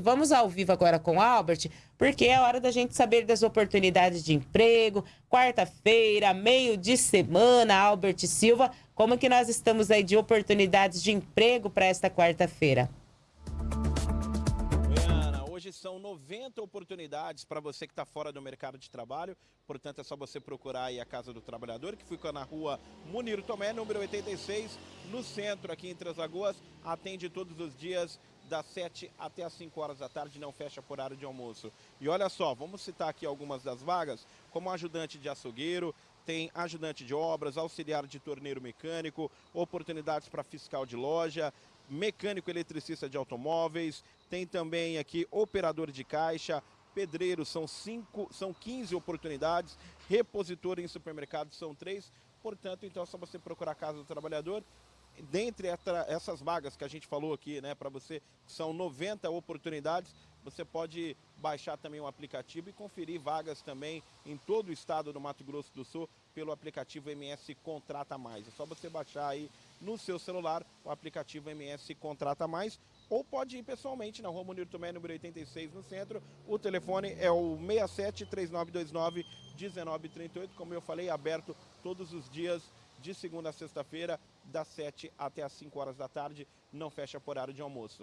Vamos ao vivo agora com o Albert, porque é hora da gente saber das oportunidades de emprego. Quarta-feira, meio de semana, Albert Silva, como que nós estamos aí de oportunidades de emprego para esta quarta-feira? Hoje são 90 oportunidades para você que está fora do mercado de trabalho, portanto é só você procurar aí a Casa do Trabalhador, que fica na rua Munir Tomé, número 86, no centro aqui em Três Lagoas, atende todos os dias das 7 até as 5 horas da tarde, não fecha por horário de almoço. E olha só, vamos citar aqui algumas das vagas, como ajudante de açougueiro, tem ajudante de obras, auxiliar de torneiro mecânico, oportunidades para fiscal de loja, mecânico eletricista de automóveis, tem também aqui operador de caixa, pedreiro são, cinco, são 15 oportunidades, repositor em supermercados são três, portanto, então é só você procurar a Casa do Trabalhador dentre essas vagas que a gente falou aqui, né, para você, são 90 oportunidades, você pode baixar também o aplicativo e conferir vagas também em todo o estado do Mato Grosso do Sul pelo aplicativo MS Contrata Mais. É só você baixar aí no seu celular o aplicativo MS Contrata Mais ou pode ir pessoalmente na Rua Munir Tomé, número 86, no centro. O telefone é o 67 3929 1938, como eu falei, aberto todos os dias de segunda a sexta-feira, das 7 até as 5 horas da tarde, não fecha por horário de almoço.